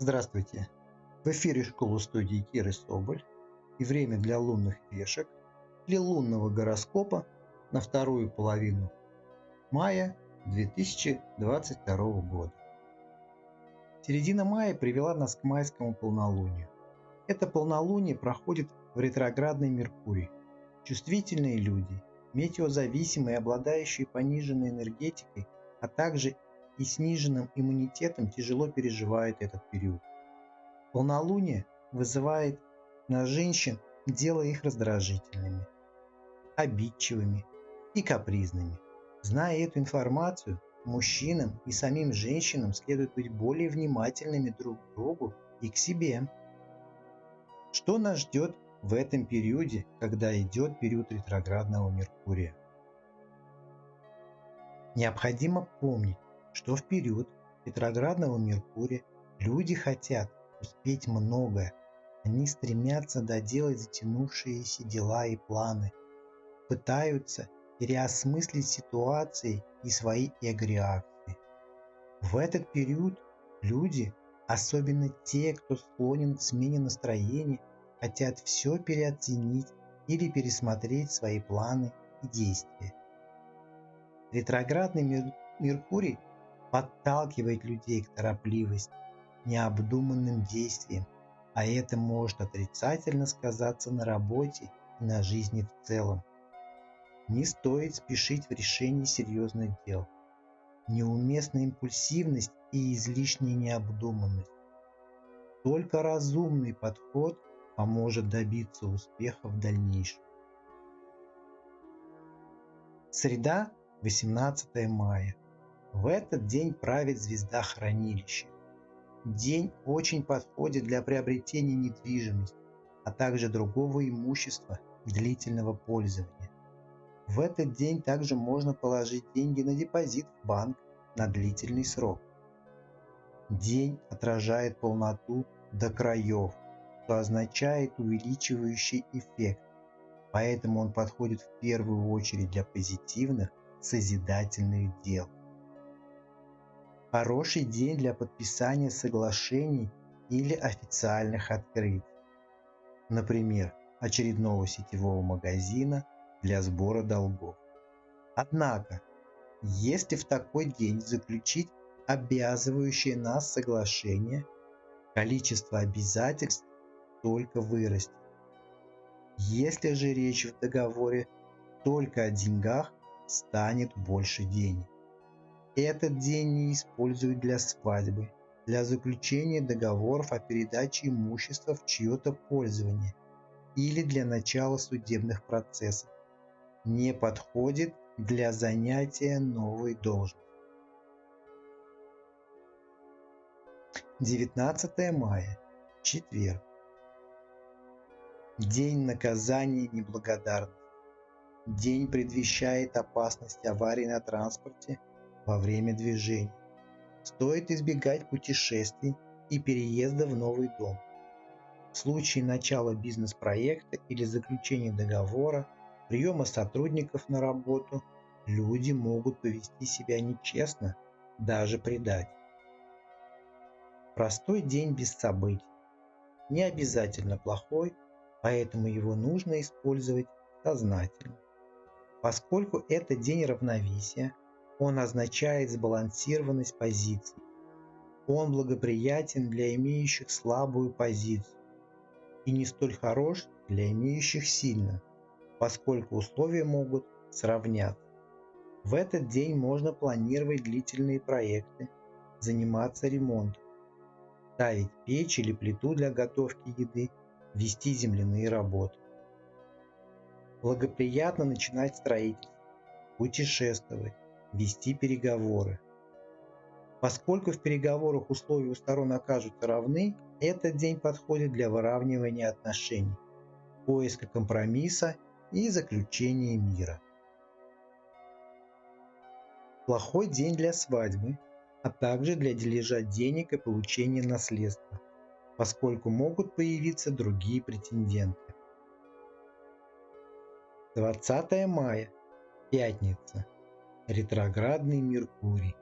Здравствуйте! В эфире школы студии Киры Соболь и время для лунных вешек для лунного гороскопа на вторую половину мая 2022 года. Середина мая привела нас к майскому полнолунию. Это полнолуние проходит в ретроградный Меркурий. Чувствительные люди, метеозависимые, обладающие пониженной энергетикой, а также и сниженным иммунитетом тяжело переживают этот период. Полнолуние вызывает на женщин, делая их раздражительными, обидчивыми и капризными. Зная эту информацию, мужчинам и самим женщинам следует быть более внимательными друг к другу и к себе. Что нас ждет в этом периоде, когда идет период ретроградного Меркурия? Необходимо помнить, что в период ретроградного Меркурия люди хотят успеть многое. Они стремятся доделать затянувшиеся дела и планы, пытаются переосмыслить ситуации и свои эго-реакции. В этот период люди, особенно те, кто склонен к смене настроения, хотят все переоценить или пересмотреть свои планы и действия. Ретроградный Меркурий подталкивает людей к торопливости, необдуманным действиям, а это может отрицательно сказаться на работе и на жизни в целом. Не стоит спешить в решении серьезных дел. Неуместная импульсивность и излишняя необдуманность. Только разумный подход поможет добиться успеха в дальнейшем. Среда, 18 мая. В этот день правит звезда хранилища. День очень подходит для приобретения недвижимости, а также другого имущества длительного пользования. В этот день также можно положить деньги на депозит в банк на длительный срок. День отражает полноту до краев, что означает увеличивающий эффект, поэтому он подходит в первую очередь для позитивных созидательных дел. Хороший день для подписания соглашений или официальных открытий. Например, очередного сетевого магазина для сбора долгов. Однако, если в такой день заключить обязывающее нас соглашение, количество обязательств только вырастет. Если же речь в договоре только о деньгах, станет больше денег. Этот день не используют для свадьбы, для заключения договоров о передаче имущества в чье-то пользование или для начала судебных процессов. Не подходит для занятия новой должности. 19 мая. Четверг. День наказания неблагодарности. День предвещает опасность аварии на транспорте во время движения. Стоит избегать путешествий и переезда в новый дом. В случае начала бизнес-проекта или заключения договора, приема сотрудников на работу, люди могут повести себя нечестно, даже предать. Простой день без событий. Не обязательно плохой, поэтому его нужно использовать сознательно. Поскольку это день равновесия, он означает сбалансированность позиций. Он благоприятен для имеющих слабую позицию и не столь хорош для имеющих сильную, поскольку условия могут сравняться. В этот день можно планировать длительные проекты, заниматься ремонтом, ставить печь или плиту для готовки еды, вести земляные работы. Благоприятно начинать строительство, путешествовать, вести переговоры. Поскольку в переговорах условия у сторон окажутся равны, этот день подходит для выравнивания отношений, поиска компромисса и заключения мира. Плохой день для свадьбы, а также для дележа денег и получения наследства, поскольку могут появиться другие претенденты. 20 мая, пятница ретроградный Меркурий.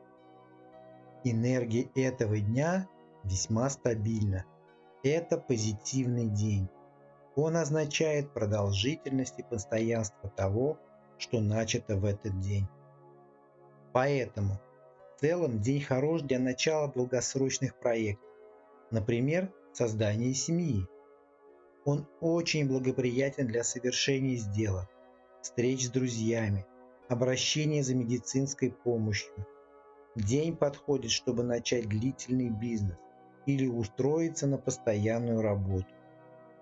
Энергия этого дня весьма стабильно. Это позитивный день. Он означает продолжительность и постоянство того, что начато в этот день. Поэтому в целом день хорош для начала долгосрочных проектов, например, создания семьи. Он очень благоприятен для совершения сделок, встреч с друзьями, обращения за медицинской помощью. День подходит, чтобы начать длительный бизнес или устроиться на постоянную работу.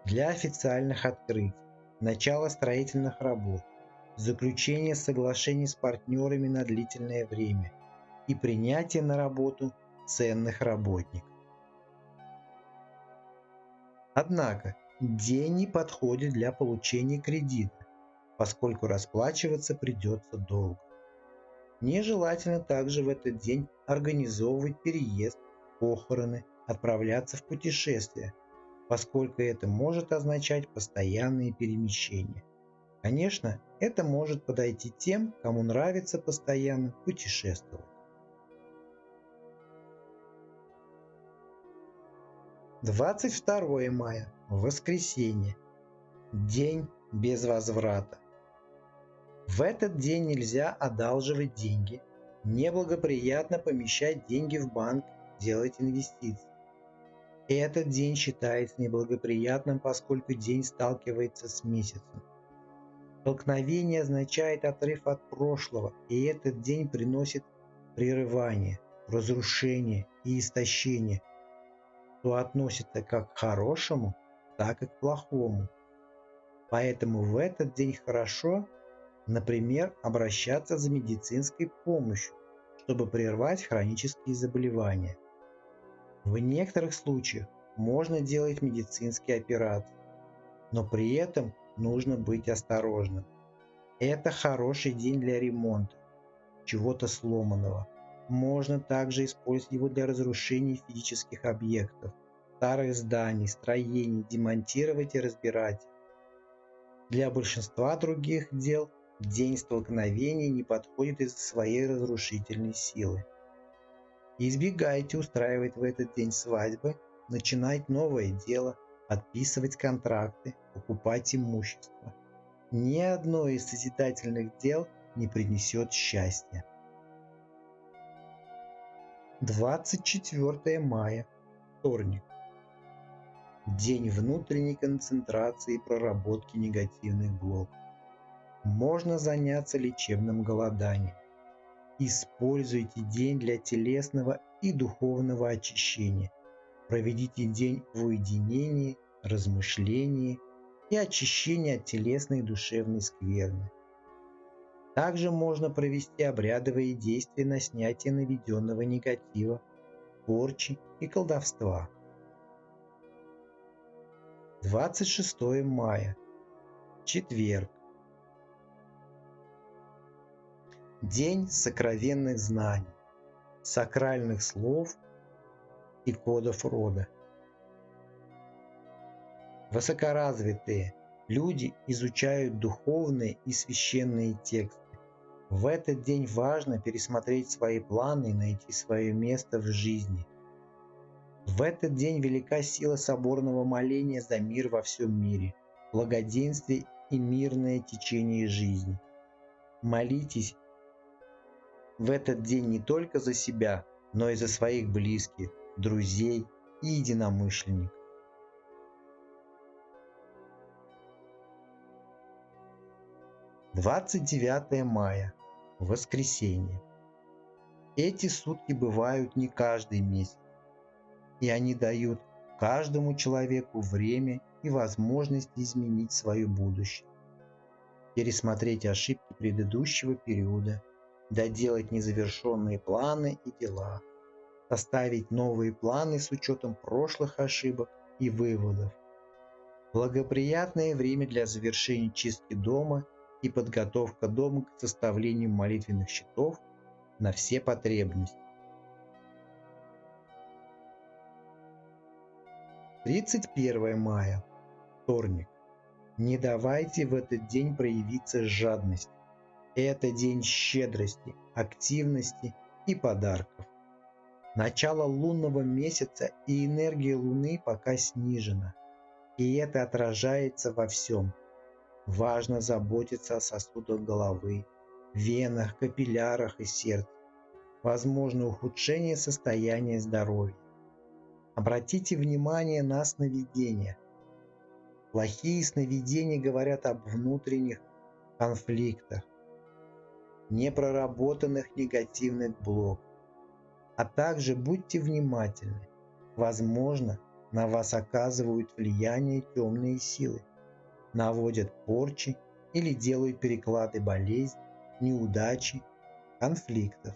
Для официальных открытий, начала строительных работ, заключение соглашений с партнерами на длительное время и принятие на работу ценных работников. Однако день не подходит для получения кредита, поскольку расплачиваться придется долго. Нежелательно также в этот день организовывать переезд, похороны, отправляться в путешествия, поскольку это может означать постоянные перемещения. Конечно, это может подойти тем, кому нравится постоянно путешествовать. 22 мая. Воскресенье. День без возврата. В этот день нельзя одалживать деньги, неблагоприятно помещать деньги в банк, делать инвестиции. Этот день считается неблагоприятным, поскольку день сталкивается с месяцем. Столкновение означает отрыв от прошлого, и этот день приносит прерывание, разрушение и истощение, что относится как к хорошему, так и к плохому. Поэтому в этот день хорошо, например, обращаться за медицинской помощью, чтобы прервать хронические заболевания. В некоторых случаях можно делать медицинские операции, но при этом нужно быть осторожным. Это хороший день для ремонта чего-то сломанного. Можно также использовать его для разрушения физических объектов, старых зданий, строений, демонтировать и разбирать. Для большинства других дел день столкновений не подходит из-за своей разрушительной силы. Избегайте устраивать в этот день свадьбы, начинать новое дело, подписывать контракты, покупать имущество. Ни одно из созидательных дел не принесет счастья. 24 мая, вторник. День внутренней концентрации и проработки негативных блоков. Можно заняться лечебным голоданием. Используйте день для телесного и духовного очищения. Проведите день в уединении размышление и очищение от телесной и душевной скверны. Также можно провести обрядовые действия на снятие наведенного негатива, порчи и колдовства. 26 мая. Четверг. День сокровенных знаний, сакральных слов и кодов рода. Высокоразвитые люди изучают духовные и священные тексты. В этот день важно пересмотреть свои планы и найти свое место в жизни. В этот день велика сила соборного моления за мир во всем мире, благоденствие и мирное течение жизни. Молитесь в этот день не только за себя, но и за своих близких, друзей и единомышленников. 29 мая. Воскресенье. Эти сутки бывают не каждый месяц, и они дают каждому человеку время и возможность изменить свое будущее, пересмотреть ошибки предыдущего периода, доделать незавершенные планы и дела, составить новые планы с учетом прошлых ошибок и выводов. Благоприятное время для завершения чистки дома и подготовка дома к составлению молитвенных счетов на все потребности. 31 мая. Вторник. Не давайте в этот день проявиться жадность. Это день щедрости, активности и подарков. Начало лунного месяца и энергия Луны пока снижена, и это отражается во всем. Важно заботиться о сосудах головы, венах, капиллярах и сердце. Возможно ухудшение состояния здоровья. Обратите внимание на сновидения. Плохие сновидения говорят об внутренних конфликтах, непроработанных негативных блоках. А также будьте внимательны. Возможно, на вас оказывают влияние темные силы, наводят порчи или делают переклады болезней, неудачи, конфликтов.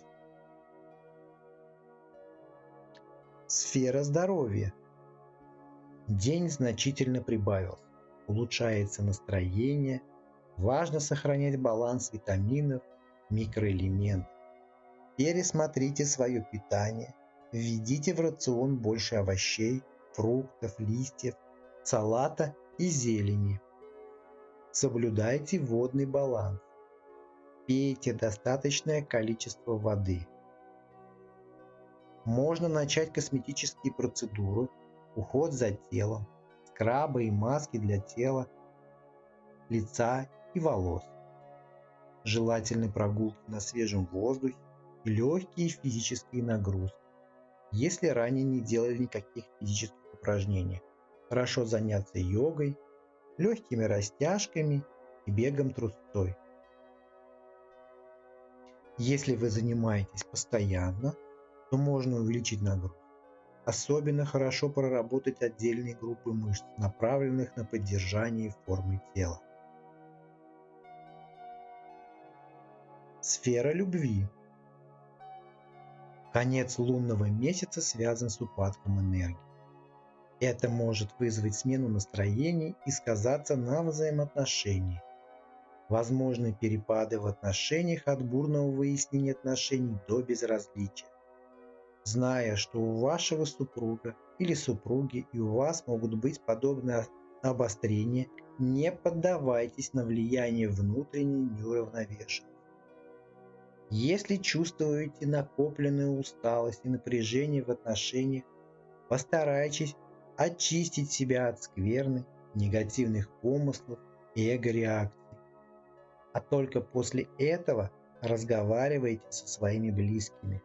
Сфера здоровья. День значительно прибавился. Улучшается настроение. Важно сохранять баланс витаминов, микроэлементов. Пересмотрите свое питание, введите в рацион больше овощей, фруктов, листьев, салата и зелени. Соблюдайте водный баланс. Пейте достаточное количество воды. Можно начать косметические процедуры, уход за телом, скрабы и маски для тела, лица и волос. Желательны прогулки на свежем воздухе, легкие физические нагрузки. Если ранее не делали никаких физических упражнений, хорошо заняться йогой, легкими растяжками и бегом трусцой. Если вы занимаетесь постоянно, то можно увеличить нагрузку. Особенно хорошо проработать отдельные группы мышц, направленных на поддержание формы тела. Сфера любви Конец лунного месяца связан с упадком энергии. Это может вызвать смену настроений и сказаться на взаимоотношениях. Возможны перепады в отношениях от бурного выяснения отношений до безразличия. Зная, что у вашего супруга или супруги и у вас могут быть подобные обострения, не поддавайтесь на влияние внутренней неуравновешенности. Если чувствуете накопленную усталость и напряжение в отношениях, постарайтесь очистить себя от скверны, негативных помыслов и эго-реакций. А только после этого разговаривайте со своими близкими.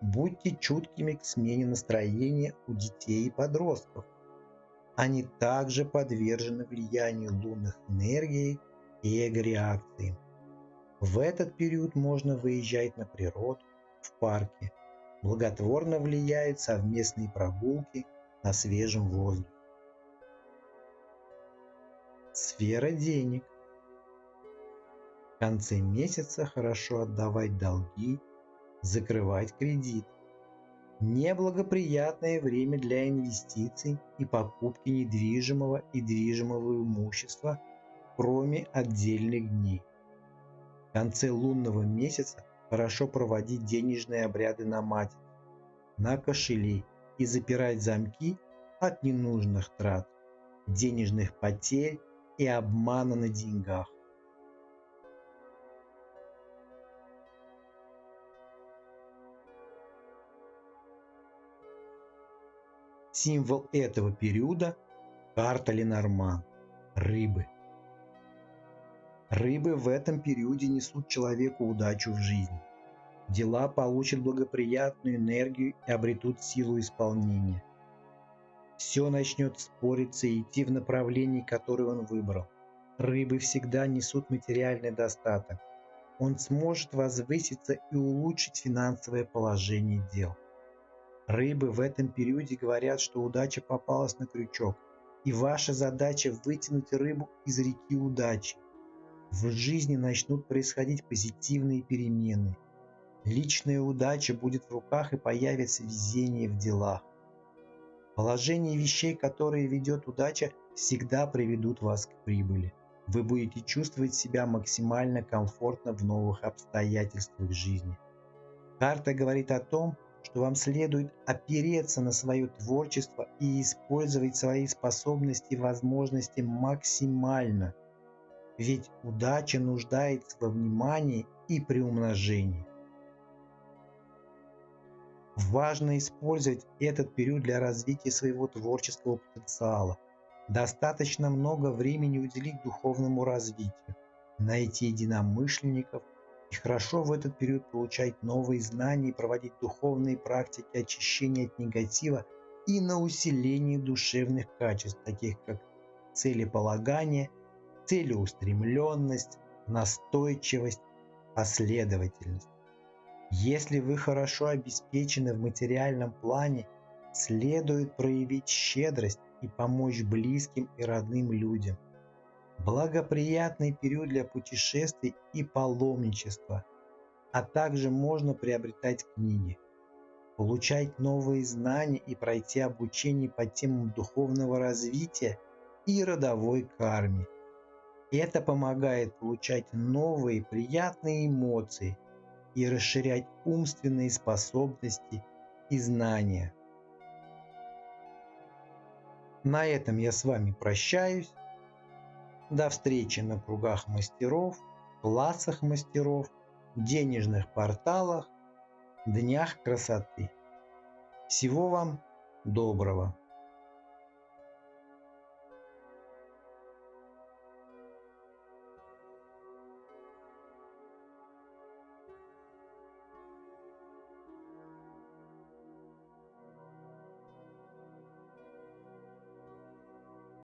Будьте чуткими к смене настроения у детей и подростков. Они также подвержены влиянию лунных энергий и эго-реакции. В этот период можно выезжать на природу, в парке. Благотворно влияют совместные прогулки на свежем воздухе. Сфера денег. В конце месяца хорошо отдавать долги, закрывать кредит. Неблагоприятное время для инвестиций и покупки недвижимого и движимого имущества – кроме отдельных дней. В конце лунного месяца хорошо проводить денежные обряды на матерь, на кошелей и запирать замки от ненужных трат, денежных потерь и обмана на деньгах. Символ этого периода – карта Ленорман – рыбы – Рыбы в этом периоде несут человеку удачу в жизни. Дела получат благоприятную энергию и обретут силу исполнения. Все начнет спориться и идти в направлении, которое он выбрал. Рыбы всегда несут материальный достаток. Он сможет возвыситься и улучшить финансовое положение дел. Рыбы в этом периоде говорят, что удача попалась на крючок, и ваша задача вытянуть рыбу из реки удачи в жизни начнут происходить позитивные перемены. Личная удача будет в руках и появится везение в делах. Положение вещей, которые ведет удача, всегда приведут вас к прибыли. Вы будете чувствовать себя максимально комфортно в новых обстоятельствах жизни. Карта говорит о том, что вам следует опереться на свое творчество и использовать свои способности и возможности максимально – ведь удача нуждается во внимании и приумножении. Важно использовать этот период для развития своего творческого потенциала. Достаточно много времени уделить духовному развитию, найти единомышленников и хорошо в этот период получать новые знания и проводить духовные практики очищения от негатива и на усиление душевных качеств, таких как целеполагание, целеустремленность, настойчивость, последовательность. Если вы хорошо обеспечены в материальном плане, следует проявить щедрость и помочь близким и родным людям. Благоприятный период для путешествий и паломничества, а также можно приобретать книги, получать новые знания и пройти обучение по темам духовного развития и родовой карме. Это помогает получать новые приятные эмоции и расширять умственные способности и знания. На этом я с вами прощаюсь. До встречи на кругах мастеров, классах мастеров, денежных порталах, днях красоты. Всего вам доброго!